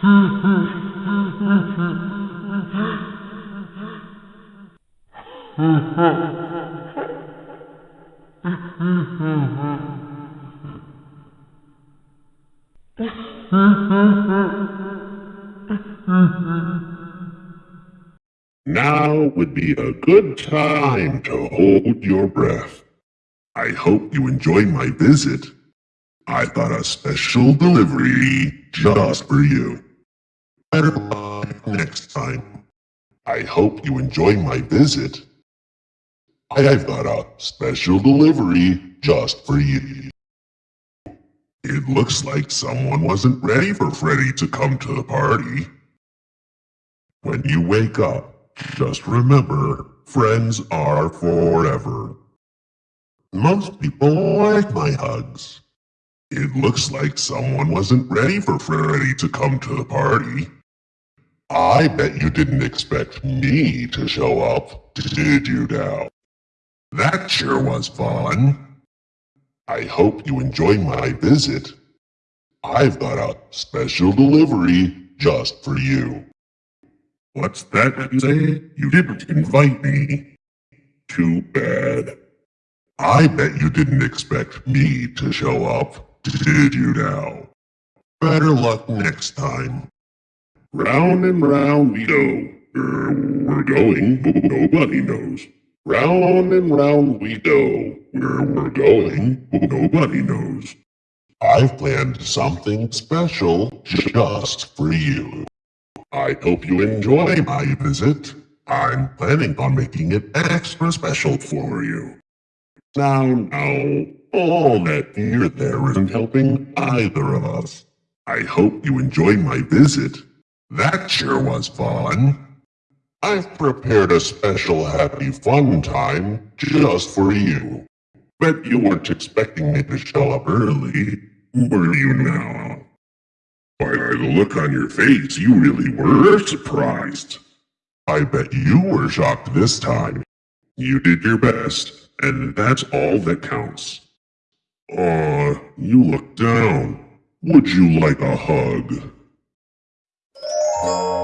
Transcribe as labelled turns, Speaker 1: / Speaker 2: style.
Speaker 1: Now would be a good time to hold your breath. I hope you enjoy my visit. I've got a special delivery just for you. Better luck next time. I hope you enjoy my visit. I've got a special delivery just for you. It looks like someone wasn't ready for Freddy to come to the party. When you wake up, just remember, friends are forever. Most people like my hugs. It looks like someone wasn't ready for Freddy to come to the party. I bet you didn't expect me to show up, did you now? That sure was fun. I hope you enjoy my visit. I've got a special delivery just for you. What's that you say? You didn't invite me. Too bad. I bet you didn't expect me to show up, did you now? Better luck next time. Round and round we go. Where we're going, nobody knows. Round and round we go. Where we're going, nobody knows. I've planned something special just for you. I hope you enjoy my visit. I'm planning on making it extra special for you. Now, now, all that fear there isn't helping either of us. I hope you enjoy my visit. That sure was fun. I've prepared a special happy fun time just for you. Bet you weren't expecting me to show up early, were you now? By the look on your face, you really were surprised. I bet you were shocked this time. You did your best, and that's all that counts. Aw, you look down. Would you like a hug? Thank you.